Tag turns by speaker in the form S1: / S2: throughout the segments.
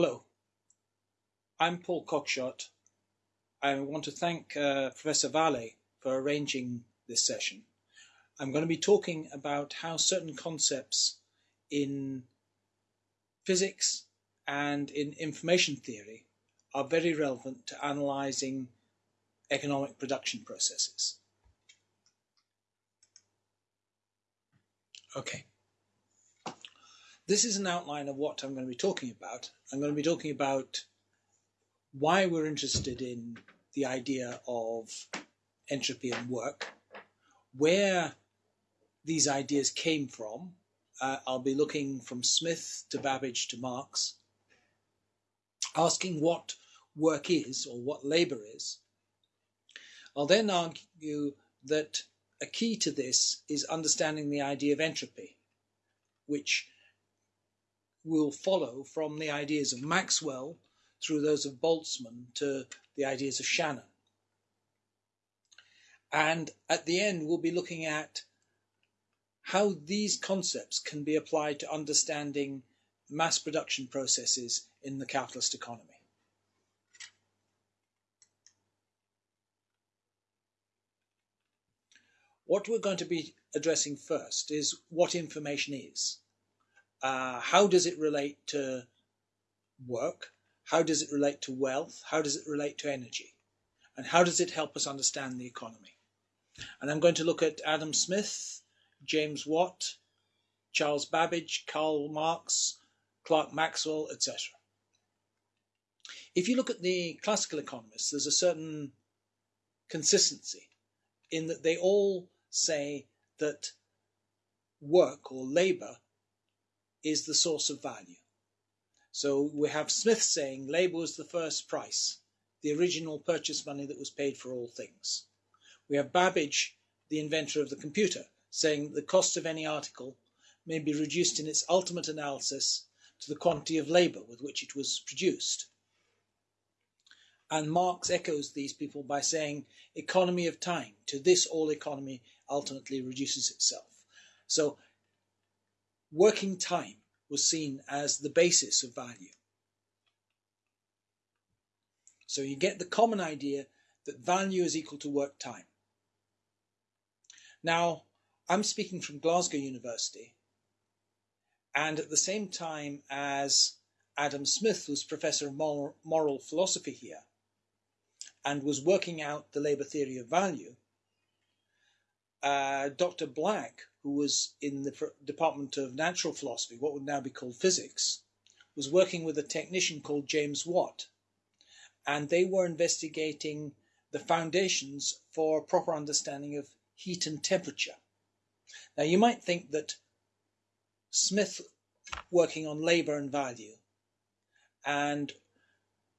S1: Hello, I'm Paul Cockshott. I want to thank uh, Professor Vale for arranging this session. I'm going to be talking about how certain concepts in physics and in information theory are very relevant to analysing economic production processes. Okay. This is an outline of what I'm going to be talking about. I'm going to be talking about why we're interested in the idea of entropy and work, where these ideas came from. Uh, I'll be looking from Smith to Babbage to Marx, asking what work is or what labour is. I'll then argue that a key to this is understanding the idea of entropy, which will follow from the ideas of Maxwell through those of Boltzmann to the ideas of Shannon. And at the end, we'll be looking at how these concepts can be applied to understanding mass production processes in the capitalist economy. What we're going to be addressing first is what information is. Uh, how does it relate to work? How does it relate to wealth? How does it relate to energy? And how does it help us understand the economy? And I'm going to look at Adam Smith, James Watt, Charles Babbage, Karl Marx, Clerk Maxwell, etc. If you look at the classical economists, there's a certain consistency in that they all say that work or labor is the source of value. So we have Smith saying labor was the first price, the original purchase money that was paid for all things. We have Babbage, the inventor of the computer, saying the cost of any article may be reduced in its ultimate analysis to the quantity of labor with which it was produced. And Marx echoes these people by saying economy of time. To this, all economy ultimately reduces itself. So working time was seen as the basis of value. So you get the common idea that value is equal to work time. Now, I'm speaking from Glasgow University, and at the same time as Adam Smith was professor of moral, philosophy here and was working out the labour theory of value, uh, Dr. Black, who was in the Department of Natural Philosophy, what would now be called physics, was working with a technician called James Watt. And they were investigating the foundations for proper understanding of heat and temperature. Now, you might think that Smith working on labour and value and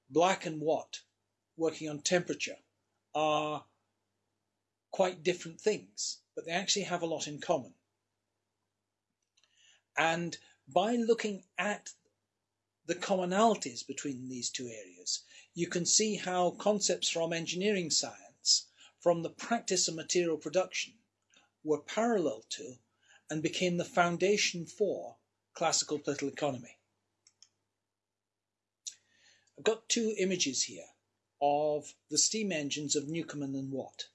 S1: Black and Watt working on temperature are quite different things, but they actually have a lot in common. And by looking at the commonalities between these two areas, you can see how concepts from engineering science, from the practice of material production, were parallel to and became the foundation for classical political economy. I've got two images here of the steam engines of Newcomen and Watt.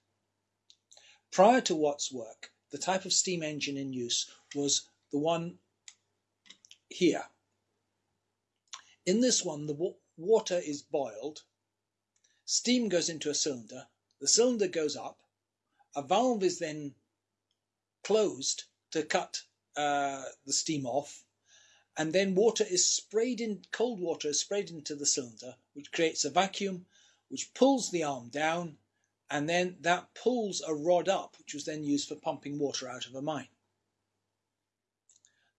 S1: Prior to Watt's work, the type of steam engine in use was the one here. In this one, the water is boiled, steam goes into a cylinder, the cylinder goes up, a valve is then closed to cut uh, the steam off, and then water is sprayed in, cold water is sprayed into the cylinder, which creates a vacuum, which pulls the arm down, and then that pulls a rod up, which was then used for pumping water out of a mine.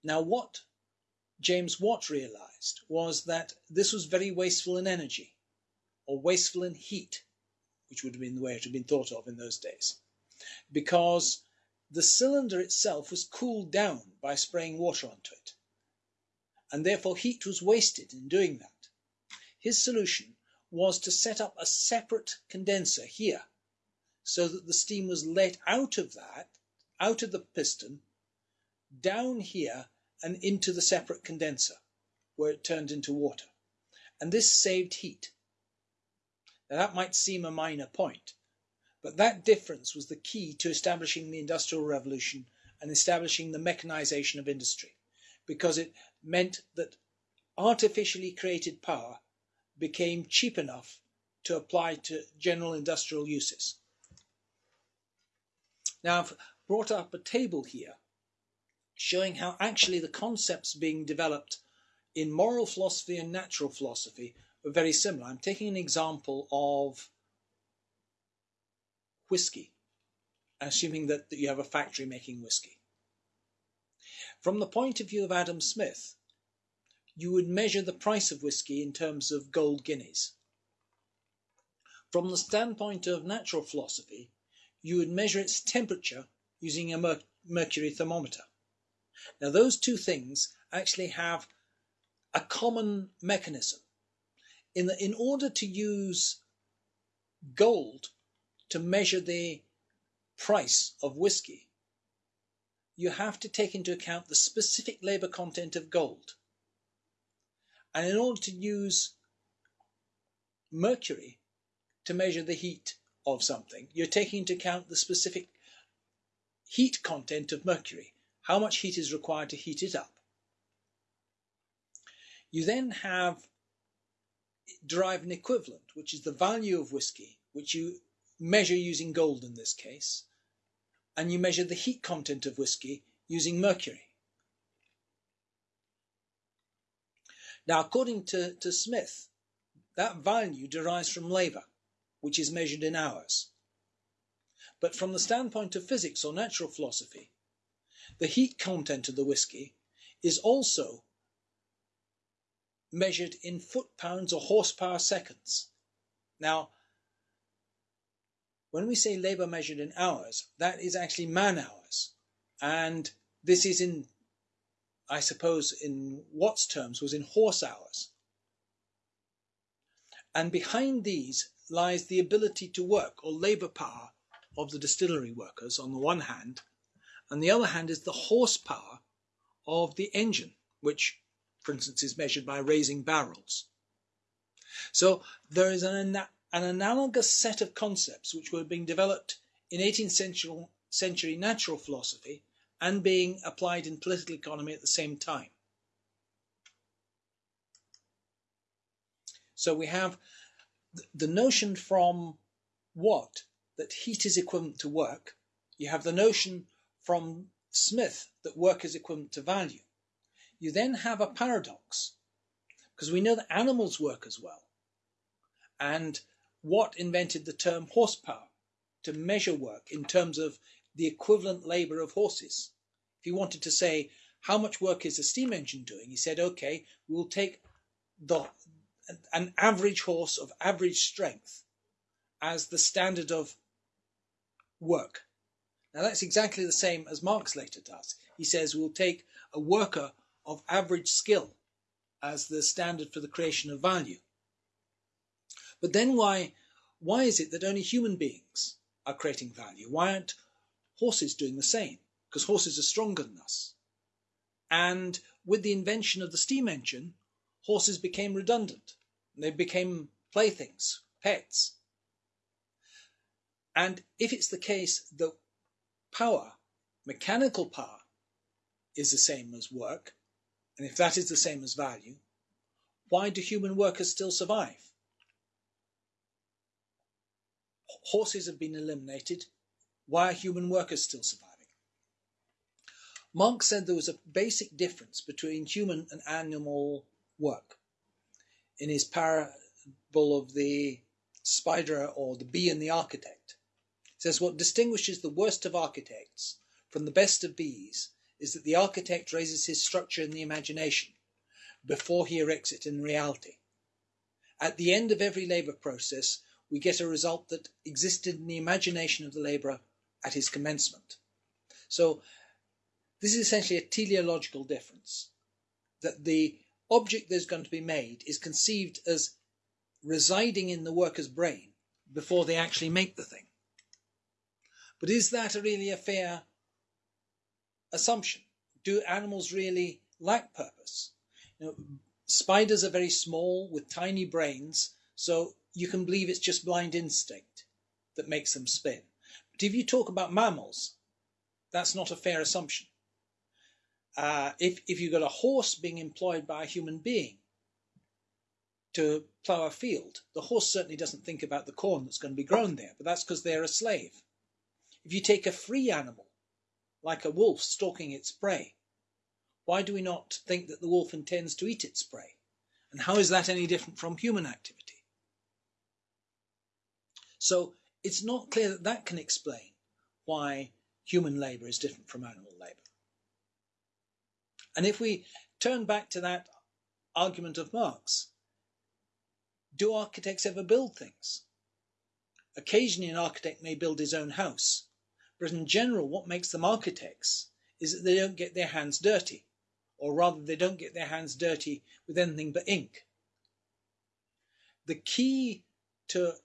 S1: Now, what James Watt realized was that this was very wasteful in energy, or wasteful in heat, which would have been the way it had been thought of in those days, because the cylinder itself was cooled down by spraying water onto it, and therefore heat was wasted in doing that. His solution was to set up a separate condenser here so that the steam was let out of that, out of the piston, down here and into the separate condenser where it turned into water. and this saved heat. Now that might seem a minor point, but that difference was the key to establishing the Industrial Revolution and establishing the mechanization of industry, because it meant that artificially created power became cheap enough to apply to general industrial uses. Now I've brought up a table here showing how actually the concepts being developed in moral philosophy and natural philosophy are very similar. I'm taking an example of whiskey, assuming that, that you have a factory making whiskey. From the point of view of Adam Smith, you would measure the price of whiskey in terms of gold guineas. From the standpoint of natural philosophy, you would measure its temperature using a mer mercury thermometer. Now, those two things actually have a common mechanism. In, in order to use gold to measure the price of whiskey, you have to take into account the specific labor content of gold. And in order to use mercury to measure the heat of something, you're taking into account the specific heat content of mercury, how much heat is required to heat it up. You then have derive an equivalent, which is the value of whiskey, which you measure using gold in this case, and you measure the heat content of whiskey using mercury. Now, according to, to Smith, that value derives from labour, which is measured in hours. But from the standpoint of physics or natural philosophy, the heat content of the whiskey is also measured in foot pounds or horsepower seconds. Now, when we say labour measured in hours, that is actually man hours. And this is in I suppose in Watt's terms, was in horse hours. And behind these lies the ability to work or labour power of the distillery workers on the one hand, and the other hand is the horsepower of the engine, which, for instance, is measured by raising barrels. So there is an, an analogous set of concepts which were being developed in 18th century, century natural philosophy and being applied in political economy at the same time. So we have the notion from Watt that heat is equivalent to work. You have the notion from Smith that work is equivalent to value. You then have a paradox because we know that animals work as well. And Watt invented the term horsepower to measure work in terms of the equivalent labor of horses. If he wanted to say how much work is a steam engine doing, he said, okay, we'll take the an average horse of average strength as the standard of work. Now that's exactly the same as Marx later does. He says we'll take a worker of average skill as the standard for the creation of value. But then why why is it that only human beings are creating value? Why aren't horses doing the same because horses are stronger than us. And with the invention of the steam engine, horses became redundant. They became playthings, pets. And if it's the case that power, mechanical power, is the same as work, and if that is the same as value, why do human workers still survive? Horses have been eliminated, why are human workers still surviving? Marx said there was a basic difference between human and animal work. In his parable of the spider or the bee and the architect, he says what distinguishes the worst of architects from the best of bees is that the architect raises his structure in the imagination before he erects it in reality. At the end of every labour process, we get a result that existed in the imagination of the labourer at his commencement. So this is essentially a teleological difference, that the object that's going to be made is conceived as residing in the worker's brain before they actually make the thing. But is that really a fair assumption? Do animals really lack purpose? You know, spiders are very small with tiny brains, so you can believe it's just blind instinct that makes them spin. But if you talk about mammals, that's not a fair assumption. Uh, if, if you've got a horse being employed by a human being to plough a field, the horse certainly doesn't think about the corn that's going to be grown there, but that's because they're a slave. If you take a free animal, like a wolf stalking its prey, why do we not think that the wolf intends to eat its prey? And how is that any different from human activity? So it's not clear that that can explain why human labour is different from animal labour. And if we turn back to that argument of Marx, do architects ever build things? Occasionally, an architect may build his own house, but in general, what makes them architects is that they don't get their hands dirty or rather they don't get their hands dirty with anything but ink. The key to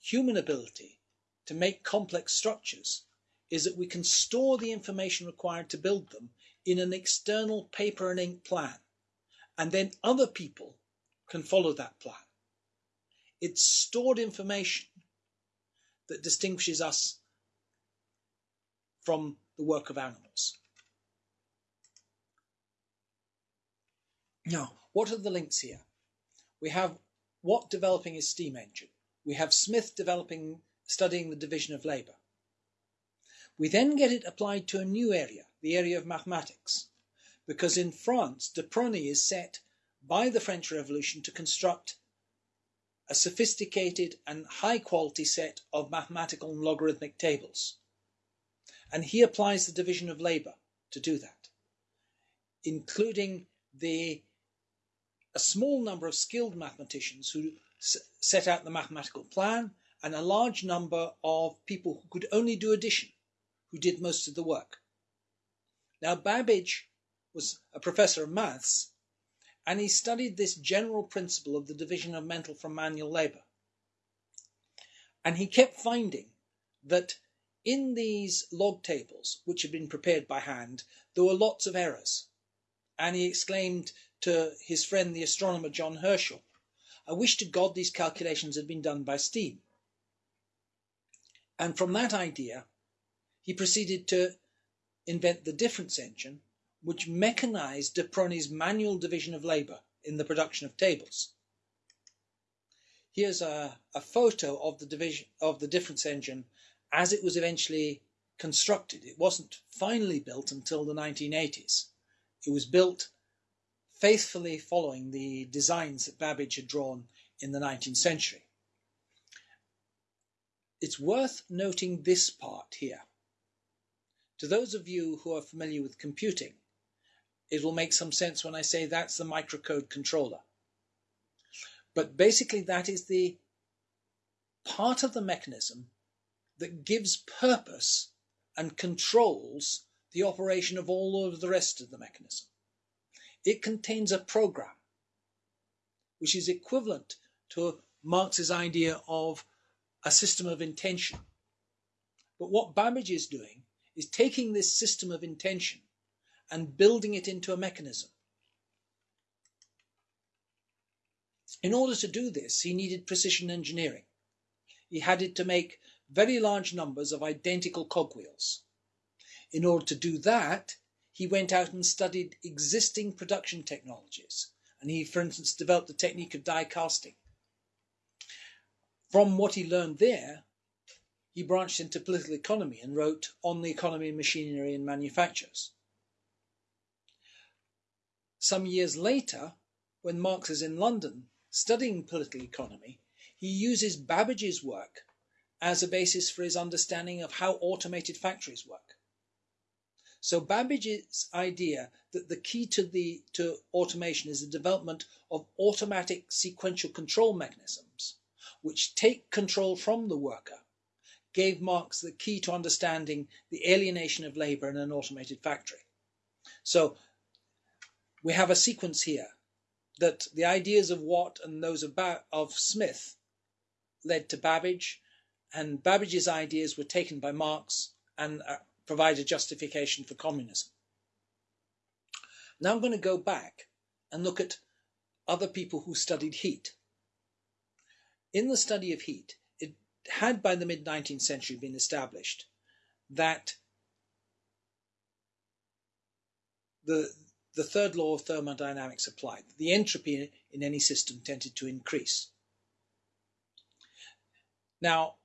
S1: human ability to make complex structures is that we can store the information required to build them in an external paper and ink plan, and then other people can follow that plan. It's stored information that distinguishes us from the work of animals. Now, what are the links here? We have Watt developing his steam engine. We have Smith developing, studying the division of labour. We then get it applied to a new area, the area of mathematics, because in France, de Prony is set by the French Revolution to construct a sophisticated and high quality set of mathematical and logarithmic tables. And he applies the division of labour to do that, including the a small number of skilled mathematicians who set out the mathematical plan and a large number of people who could only do addition, who did most of the work. Now, Babbage was a professor of maths, and he studied this general principle of the division of mental from manual labor. And he kept finding that in these log tables, which had been prepared by hand, there were lots of errors. And he exclaimed to his friend the astronomer John Herschel, I wish to God these calculations had been done by steam. And from that idea, he proceeded to invent the difference engine, which mechanized de Prony's manual division of labor in the production of tables. Here's a, a photo of the division of the difference engine as it was eventually constructed. It wasn't finally built until the 1980s. It was built faithfully following the designs that Babbage had drawn in the 19th century. It's worth noting this part here. To those of you who are familiar with computing, it will make some sense when I say that's the microcode controller. But basically, that is the part of the mechanism that gives purpose and controls the operation of all of the rest of the mechanism. It contains a program, which is equivalent to Marx's idea of a system of intention. But what Babbage is doing is taking this system of intention and building it into a mechanism. In order to do this, he needed precision engineering. He had to make very large numbers of identical cogwheels. In order to do that, he went out and studied existing production technologies. And he, for instance, developed the technique of die casting. From what he learned there, he branched into political economy and wrote On the Economy of Machinery and Manufactures. Some years later, when Marx is in London studying political economy, he uses Babbage's work as a basis for his understanding of how automated factories work. So Babbage's idea that the key to the to automation is the development of automatic sequential control mechanisms, which take control from the worker, gave Marx the key to understanding the alienation of labor in an automated factory. So we have a sequence here that the ideas of Watt and those of, of Smith led to Babbage, and Babbage's ideas were taken by Marx and uh, provide a justification for communism. Now I'm going to go back and look at other people who studied heat. In the study of heat, had by the mid 19th century been established that the, the third law of thermodynamics applied. The entropy in any system tended to increase. Now,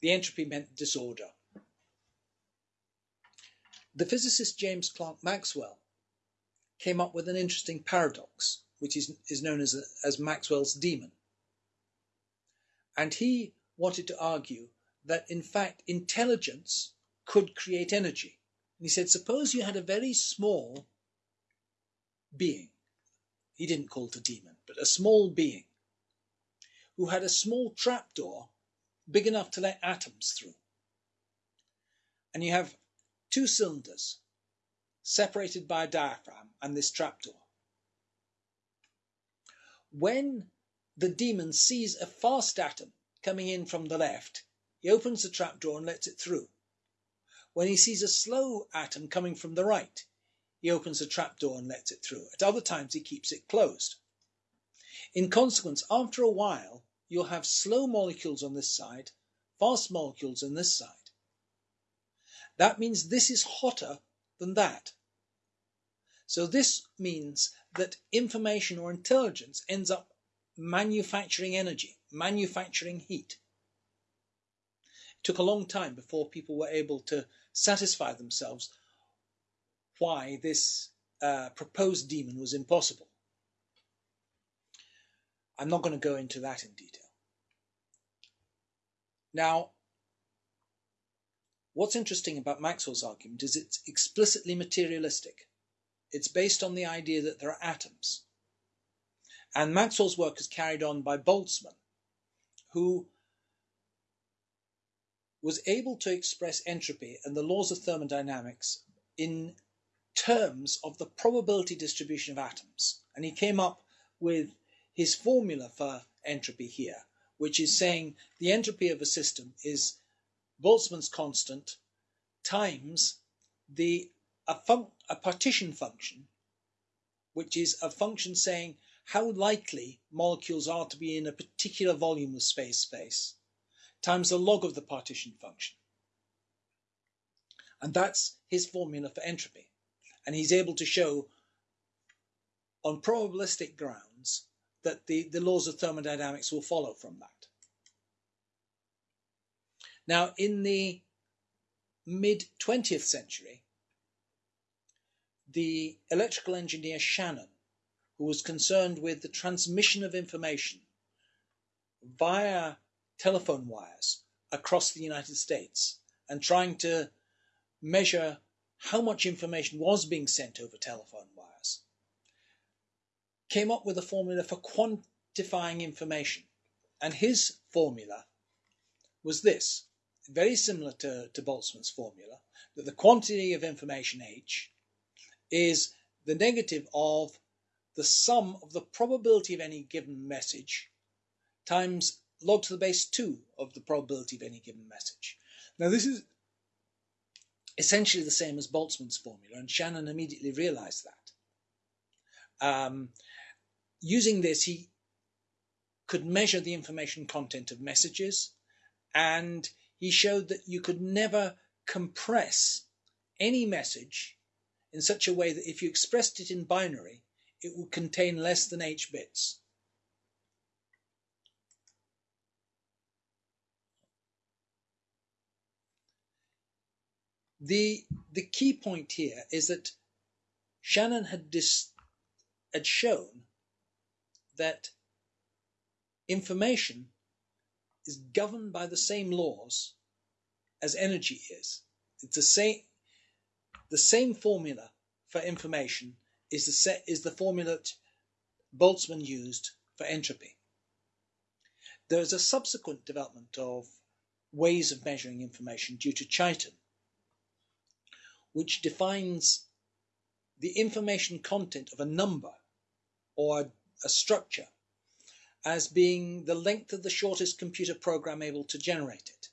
S1: the entropy meant disorder. The physicist James Clerk Maxwell came up with an interesting paradox, which is, is known as, as Maxwell's demon. And he wanted to argue that, in fact, intelligence could create energy. And he said, suppose you had a very small being, he didn't call it a demon, but a small being, who had a small trapdoor big enough to let atoms through. And you have two cylinders separated by a diaphragm and this trapdoor. When the demon sees a fast atom coming in from the left, he opens the trapdoor and lets it through. When he sees a slow atom coming from the right, he opens the trapdoor and lets it through. At other times, he keeps it closed. In consequence, after a while, you'll have slow molecules on this side, fast molecules on this side. That means this is hotter than that. So this means that information or intelligence ends up manufacturing energy, manufacturing heat. It took a long time before people were able to satisfy themselves why this uh, proposed demon was impossible. I'm not going to go into that in detail. Now, what's interesting about Maxwell's argument is it's explicitly materialistic. It's based on the idea that there are atoms. And Maxwell's work is carried on by Boltzmann, who was able to express entropy and the laws of thermodynamics in terms of the probability distribution of atoms. And he came up with his formula for entropy here, which is saying the entropy of a system is Boltzmann's constant times the a, fun, a partition function, which is a function saying how likely molecules are to be in a particular volume of space space, times the log of the partition function. And that's his formula for entropy and he's able to show on probabilistic grounds that the, the laws of thermodynamics will follow from that. Now, in the mid 20th century, the electrical engineer Shannon, who was concerned with the transmission of information via telephone wires across the United States and trying to measure how much information was being sent over telephone wires, came up with a formula for quantifying information. And his formula was this, very similar to, to Boltzmann's formula, that the quantity of information H is the negative of the sum of the probability of any given message times log to the base 2 of the probability of any given message. Now this is essentially the same as Boltzmann's formula, and Shannon immediately realized that. Um, using this, he could measure the information content of messages, and he showed that you could never compress any message in such a way that if you expressed it in binary, it would contain less than h bits. The, the key point here is that Shannon had, dis, had shown that information is governed by the same laws as energy is. It's the same, the same formula for information is the, set, is the formula that Boltzmann used for entropy. There is a subsequent development of ways of measuring information due to Chaitin, which defines the information content of a number or a structure as being the length of the shortest computer program able to generate it.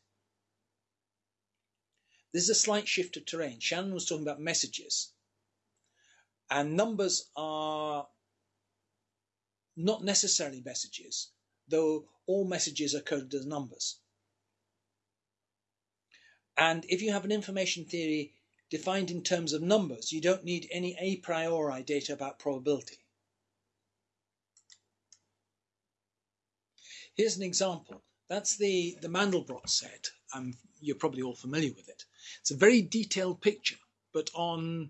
S1: This is a slight shift of terrain. Shannon was talking about messages, and numbers are not necessarily messages, though all messages are coded as numbers. And if you have an information theory defined in terms of numbers, you don't need any a priori data about probability. Here's an example. That's the, the Mandelbrot set. Um, you're probably all familiar with it. It's a very detailed picture, but on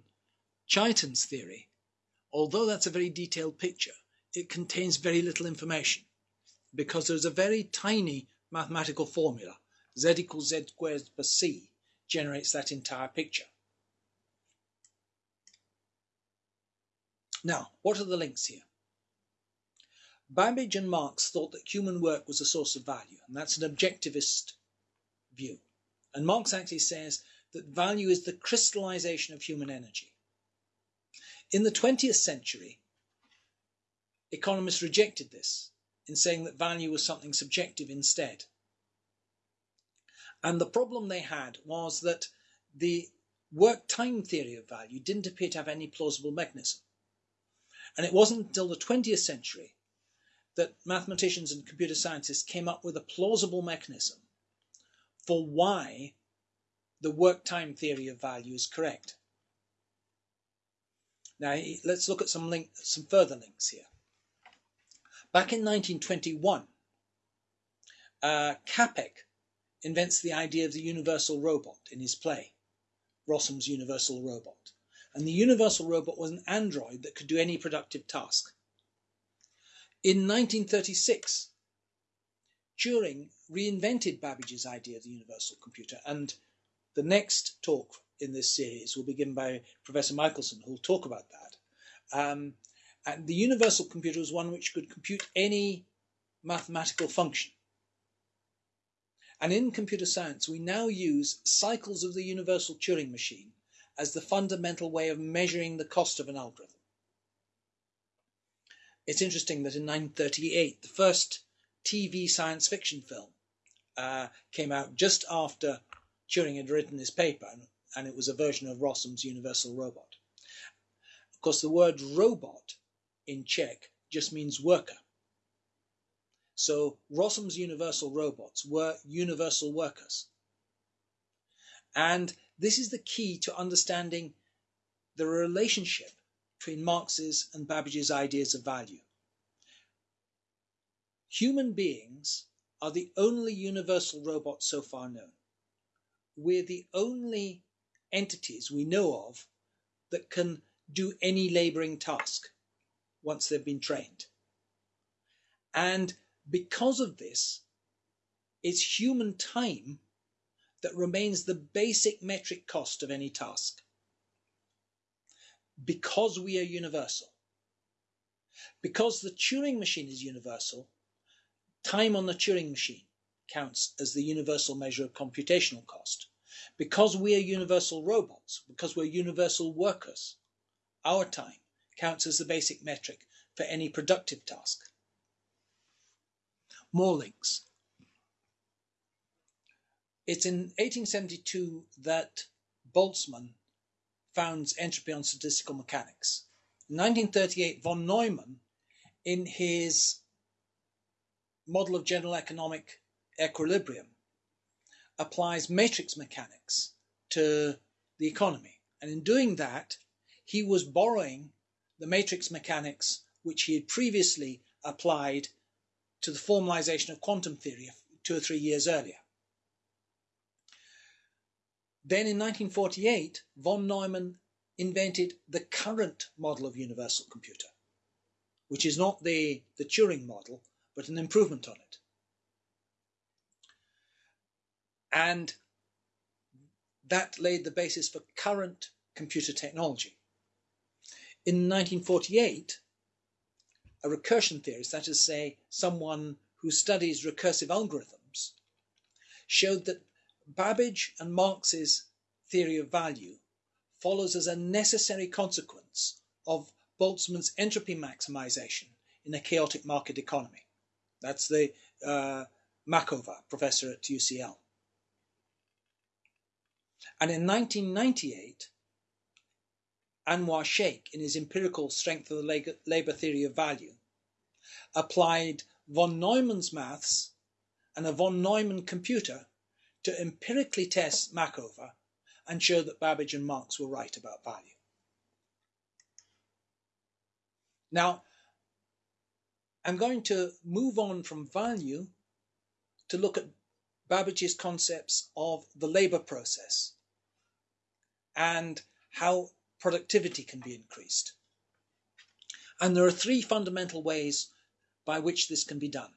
S1: Chaitin's theory, although that's a very detailed picture, it contains very little information because there's a very tiny mathematical formula. Z equals Z squared plus C generates that entire picture. Now, what are the links here? Babbage and Marx thought that human work was a source of value, and that's an objectivist view. And Marx actually says that value is the crystallization of human energy. In the 20th century, economists rejected this in saying that value was something subjective instead. And the problem they had was that the work time theory of value didn't appear to have any plausible mechanism. And it wasn't until the 20th century that mathematicians and computer scientists came up with a plausible mechanism for why the work time theory of value is correct. Now, let's look at some, link, some further links here. Back in 1921, uh, Capek invents the idea of the universal robot in his play, Rossum's Universal Robot. And the universal robot was an android that could do any productive task. In 1936, Turing reinvented Babbage's idea of the universal computer, and the next talk in this series will be given by Professor Michelson, who will talk about that. Um, and the universal computer was one which could compute any mathematical function. And in computer science, we now use cycles of the universal Turing machine as the fundamental way of measuring the cost of an algorithm. It's interesting that in 1938, the first TV science fiction film uh, came out just after Turing had written his paper, and, and it was a version of Rossum's Universal Robot. Of course, the word robot in Czech just means worker. So Rossum's universal robots were universal workers. And this is the key to understanding the relationship between Marx's and Babbage's ideas of value. Human beings are the only universal robots so far known. We're the only entities we know of that can do any laboring task once they've been trained. And because of this, it's human time that remains the basic metric cost of any task. Because we are universal. Because the Turing machine is universal, time on the Turing machine counts as the universal measure of computational cost. Because we are universal robots, because we're universal workers, our time counts as the basic metric for any productive task. More links. It's in 1872 that Boltzmann founds entropy on statistical mechanics. In 1938, von Neumann, in his model of general economic equilibrium, applies matrix mechanics to the economy. And in doing that, he was borrowing the matrix mechanics which he had previously applied to the formalization of quantum theory two or three years earlier. Then in 1948, von Neumann invented the current model of universal computer, which is not the, the Turing model, but an improvement on it. And that laid the basis for current computer technology. In 1948, a recursion theorist, that is say, someone who studies recursive algorithms, showed that Babbage and Marx's theory of value follows as a necessary consequence of Boltzmann's entropy maximization in a chaotic market economy. That's the uh, Machover, professor at UCL. And in 1998, Anwar Shaikh in his empirical strength of the labor theory of value applied von Neumann's maths and a von Neumann computer to empirically test Machover and show that Babbage and Marx were right about value. Now, I'm going to move on from value to look at Babbage's concepts of the labor process and how productivity can be increased. And there are three fundamental ways by which this can be done.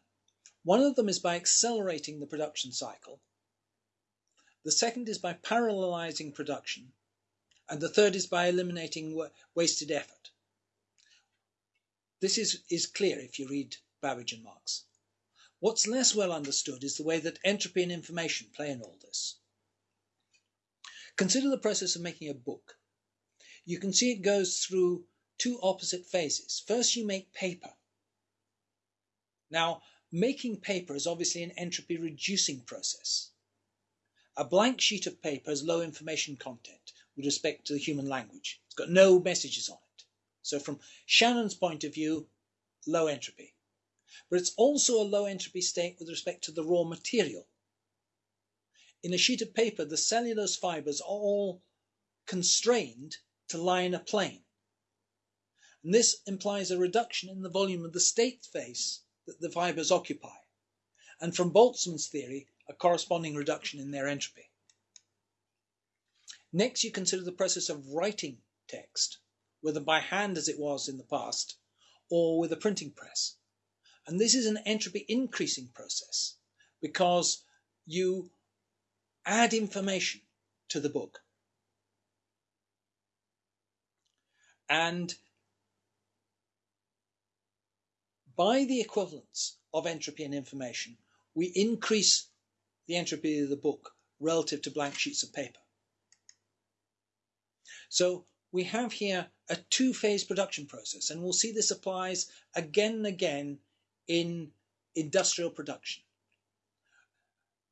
S1: One of them is by accelerating the production cycle. The second is by parallelizing production. And the third is by eliminating wasted effort. This is, is clear if you read Babbage and Marx. What's less well understood is the way that entropy and information play in all this. Consider the process of making a book. You can see it goes through two opposite phases. First, you make paper. Now, making paper is obviously an entropy reducing process. A blank sheet of paper has low information content with respect to the human language. It's got no messages on it. So from Shannon's point of view, low entropy. But it's also a low entropy state with respect to the raw material. In a sheet of paper, the cellulose fibers are all constrained to lie in a plane. And this implies a reduction in the volume of the state space that the fibers occupy. And from Boltzmann's theory, a corresponding reduction in their entropy. Next, you consider the process of writing text whether by hand as it was in the past, or with a printing press. And this is an entropy increasing process because you add information to the book. And by the equivalence of entropy and information, we increase the entropy of the book relative to blank sheets of paper. So we have here a two-phase production process, and we'll see this applies again and again in industrial production.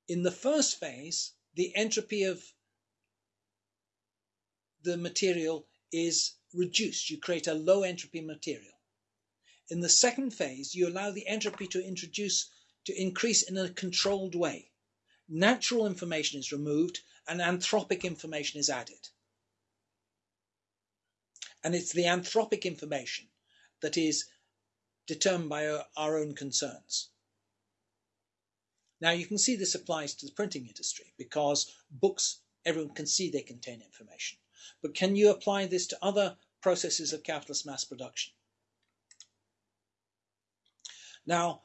S1: In the first phase, the entropy of the material is reduced. You create a low entropy material. In the second phase, you allow the entropy to introduce to increase in a controlled way. Natural information is removed and anthropic information is added. And it's the anthropic information that is determined by our, own concerns. Now you can see this applies to the printing industry because books, everyone can see they contain information. But can you apply this to other processes of capitalist mass production? Now,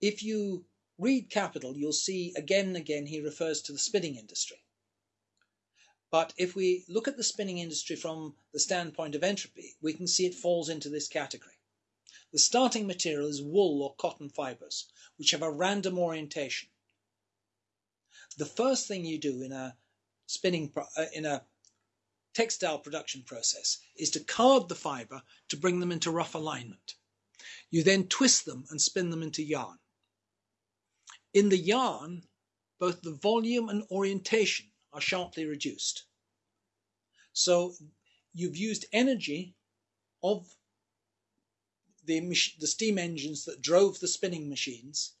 S1: if you read Capital, you'll see again and again he refers to the spinning industry. But if we look at the spinning industry from the standpoint of entropy, we can see it falls into this category. The starting material is wool or cotton fibers, which have a random orientation. The first thing you do in a spinning uh, in a textile production process is to card the fiber to bring them into rough alignment. You then twist them and spin them into yarn. In the yarn, both the volume and orientation are sharply reduced. So you've used energy of the, the steam engines that drove the spinning machines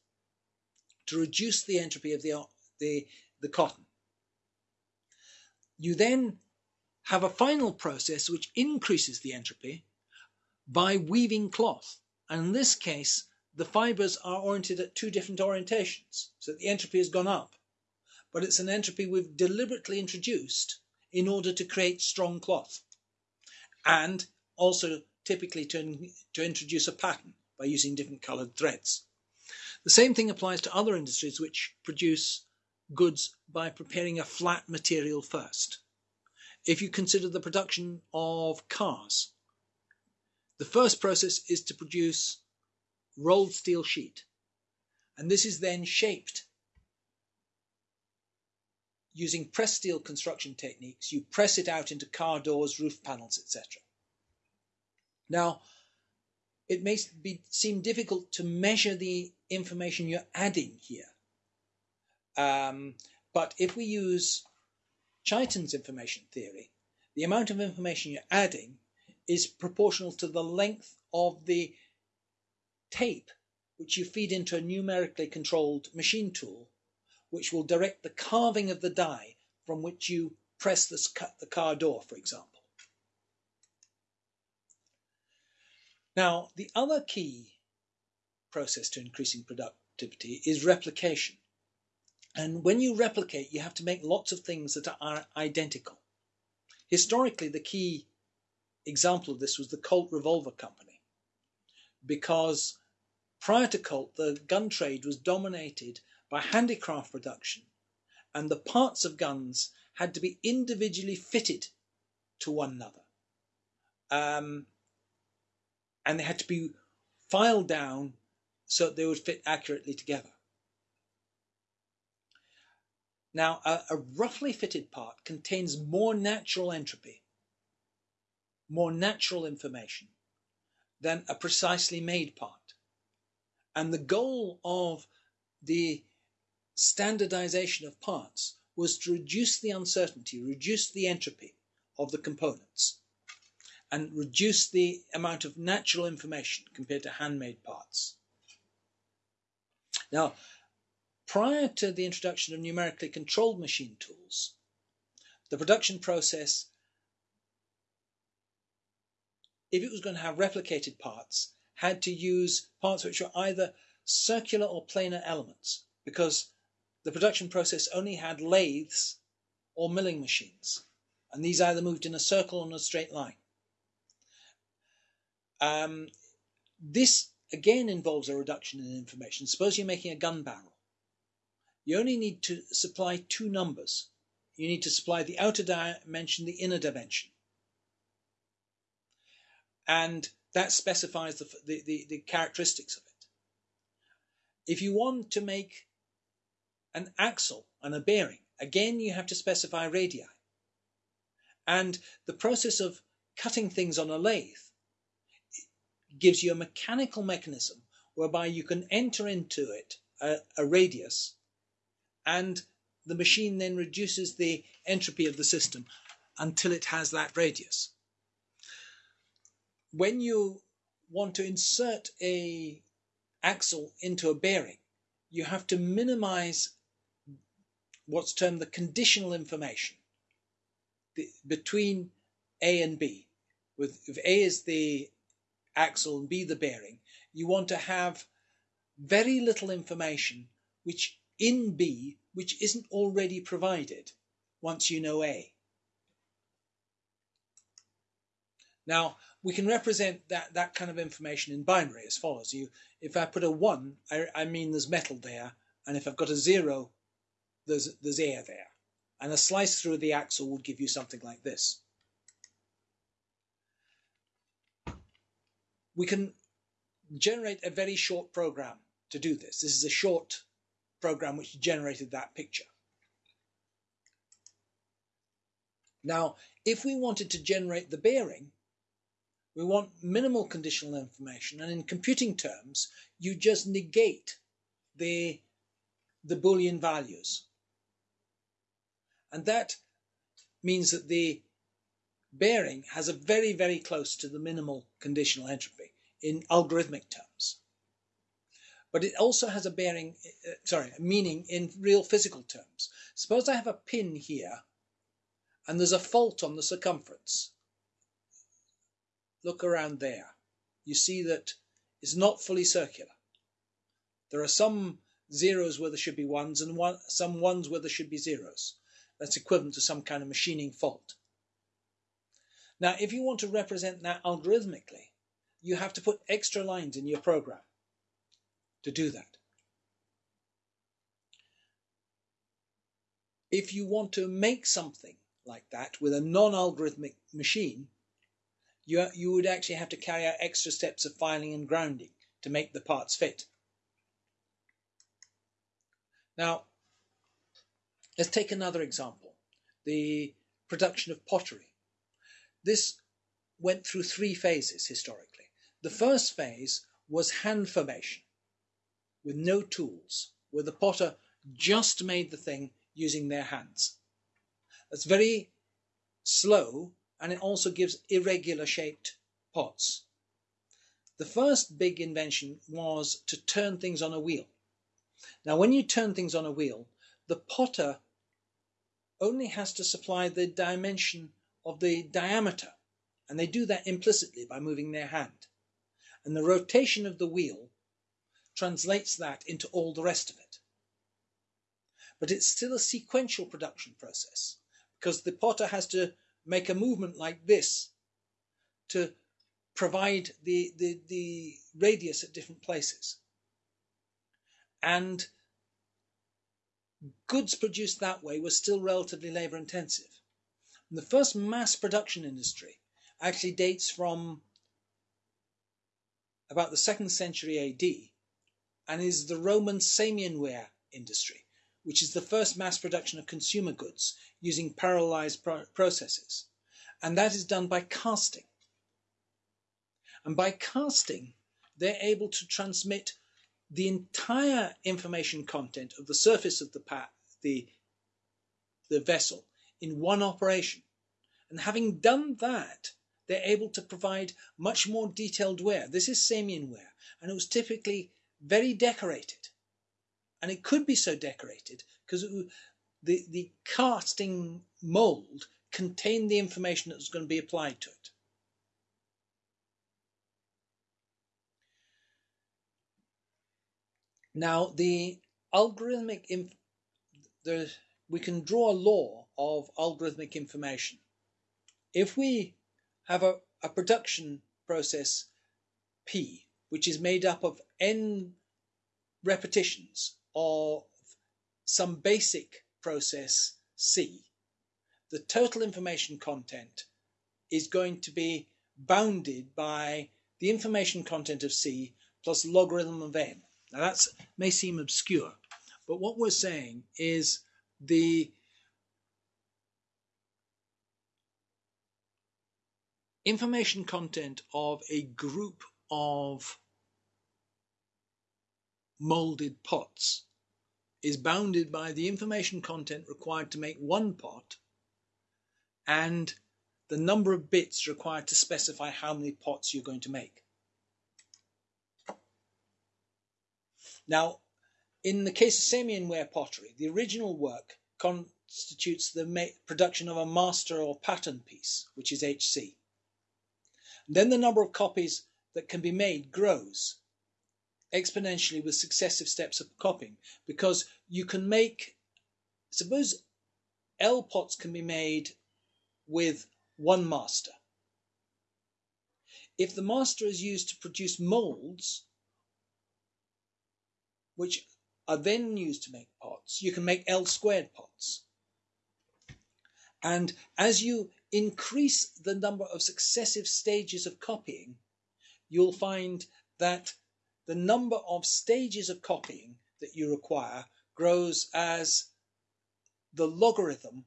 S1: to reduce the entropy of the, the, the cotton. You then have a final process which increases the entropy by weaving cloth. And in this case, the fibers are oriented at two different orientations. So the entropy has gone up but it's an entropy we've deliberately introduced in order to create strong cloth and also typically to, to introduce a pattern by using different colored threads. The same thing applies to other industries which produce goods by preparing a flat material first. If you consider the production of cars, the first process is to produce rolled steel sheet. And this is then shaped using press steel construction techniques, you press it out into car doors, roof panels, etc. Now, it may be, seem difficult to measure the information you're adding here. Um, but if we use Chaitin's information theory, the amount of information you're adding is proportional to the length of the tape which you feed into a numerically controlled machine tool, which will direct the carving of the die from which you press this cut the car door, for example. Now, the other key process to increasing productivity is replication. And when you replicate, you have to make lots of things that are identical. Historically, the key example of this was the Colt Revolver Company, because prior to Colt, the gun trade was dominated by handicraft production, and the parts of guns had to be individually fitted to one another. Um, and they had to be filed down so that they would fit accurately together. Now, a, a, roughly fitted part contains more natural entropy, more natural information than a precisely made part. And the goal of the standardization of parts was to reduce the uncertainty, reduce the entropy of the components and reduce the amount of natural information compared to handmade parts. Now, prior to the introduction of numerically controlled machine tools, the production process, if it was going to have replicated parts, had to use parts which were either circular or planar elements because the production process only had lathes or milling machines, and these either moved in a circle or in a straight line. Um, this again involves a reduction in information. Suppose you're making a gun barrel. You only need to supply two numbers. You need to supply the outer dimension, the inner dimension. And that specifies the, the, the, the characteristics of it. If you want to make an axle and a bearing, again you have to specify radii. And the process of cutting things on a lathe gives you a mechanical mechanism whereby you can enter into it a, a radius and the machine then reduces the entropy of the system until it has that radius. When you want to insert a axle into a bearing, you have to minimize what's termed the conditional information the, between A and B. With if A is the axle and B the bearing, you want to have very little information which in B which isn't already provided once you know A. Now, we can represent that, that kind of information in binary as follows. You, if I put a 1, I, I mean there's metal there, and if I've got a 0, there's, there's air there. And a slice through the axle would give you something like this. We can generate a very short program to do this. This is a short program which generated that picture. Now, if we wanted to generate the bearing, we want minimal conditional information, and in computing terms, you just negate the, the Boolean values. And that means that the bearing has a very, very close to the minimal conditional entropy in algorithmic terms. But it also has a bearing, uh, sorry, a meaning in real physical terms. Suppose I have a pin here and there's a fault on the circumference. Look around there. You see that it's not fully circular. There are some zeros where there should be ones and one, some ones where there should be zeros. That's equivalent to some kind of machining fault. Now, if you want to represent that algorithmically, you have to put extra lines in your program to do that. If you want to make something like that with a non-algorithmic machine, you, you would actually have to carry out extra steps of filing and grounding to make the parts fit. Now, let's take another example, the production of pottery. This went through three phases historically. The first phase was hand formation with no tools, where the potter just made the thing using their hands. That's very slow and it also gives irregular shaped pots. The first big invention was to turn things on a wheel. Now, when you turn things on a wheel, the potter only has to supply the dimension of the diameter, and they do that implicitly by moving their hand. And the rotation of the wheel translates that into all the rest of it. But it's still a sequential production process because the potter has to make a movement like this to provide the, the, the radius at different places. And goods produced that way were still relatively labor intensive. The first mass production industry actually dates from about the second century AD and is the Roman Samian ware industry, which is the first mass production of consumer goods using parallelized pro processes. And that is done by casting. And by casting, they're able to transmit the entire information content of the surface of the, the, the vessel in one operation. And having done that, they're able to provide much more detailed ware. This is Samian ware, and it was typically very decorated. And it could be so decorated because the, the casting mold contained the information that was going to be applied to it. Now, the algorithmic, the, we can draw a law of algorithmic information. If we have a, a production process P, which is made up of n repetitions of some basic process C, the total information content is going to be bounded by the information content of C plus logarithm of n. Now that may seem obscure, but what we're saying is the information content of a group of molded pots is bounded by the information content required to make one pot and the number of bits required to specify how many pots you're going to make. Now, in the case of Samian ware pottery, the original work constitutes the production of a master or pattern piece, which is HC. Then the number of copies that can be made grows exponentially with successive steps of copying because you can make, suppose L pots can be made with one master. If the master is used to produce molds, which are then used to make pots, you can make L squared pots. And as you increase the number of successive stages of copying, you'll find that the number of stages of copying that you require grows as the logarithm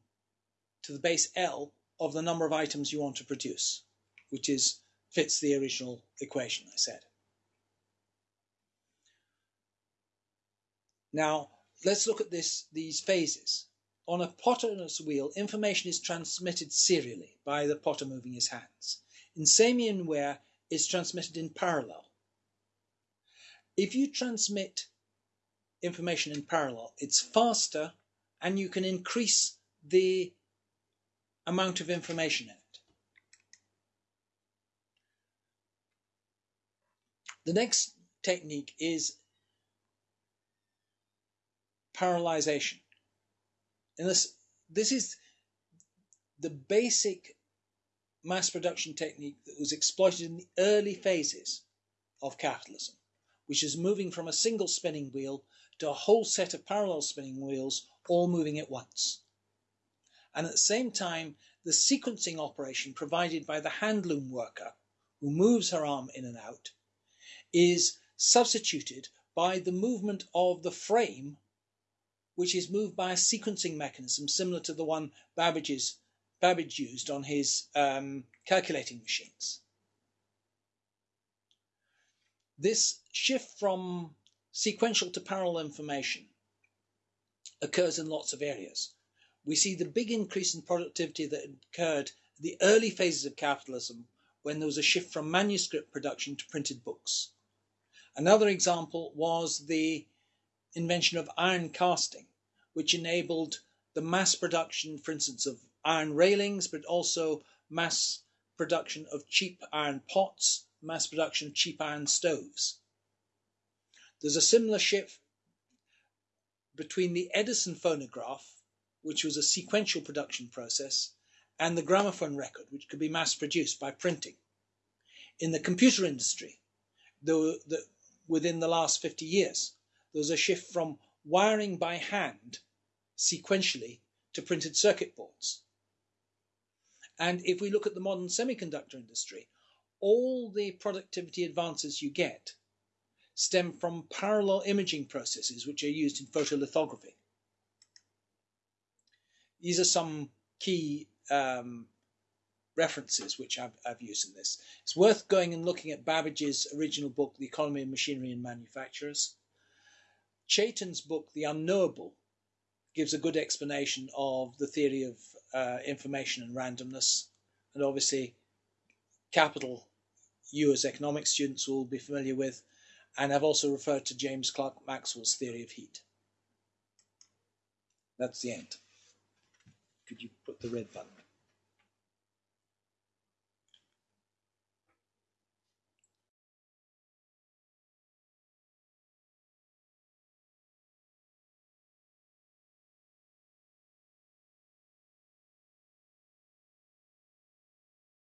S1: to the base L of the number of items you want to produce, which is fits the original equation I said. Now, let's look at this, these phases. On a potter's wheel, information is transmitted serially by the potter moving his hands. In Samian ware, it's transmitted in parallel. If you transmit information in parallel, it's faster and you can increase the amount of information in it. The next technique is parallelization. And this, this is the basic mass production technique that was exploited in the early phases of capitalism, which is moving from a single spinning wheel to a whole set of parallel spinning wheels, all moving at once. And at the same time, the sequencing operation provided by the handloom worker, who moves her arm in and out, is substituted by the movement of the frame which is moved by a sequencing mechanism similar to the one Babbage's, Babbage used on his um, calculating machines. This shift from sequential to parallel information occurs in lots of areas. We see the big increase in productivity that occurred in the early phases of capitalism when there was a shift from manuscript production to printed books. Another example was the invention of iron casting, which enabled the mass production, for instance, of iron railings, but also mass production of cheap iron pots, mass production of cheap iron stoves. There's a similar shift between the Edison phonograph, which was a sequential production process, and the gramophone record, which could be mass produced by printing. In the computer industry, the, the, within the last 50 years, there was a shift from wiring by hand sequentially to printed circuit boards. And if we look at the modern semiconductor industry, all the productivity advances you get stem from parallel imaging processes which are used in photolithography. These are some key um, references which I've, I've, used in this. It's worth going and looking at Babbage's original book, The Economy of Machinery and Manufacturers. Chaitin's book, The Unknowable, gives a good explanation of the theory of uh, information and randomness. And obviously, Capital, you as economics students will be familiar with, and I've also referred to James Clerk Maxwell's theory of heat. That's the end. Could you put the red button?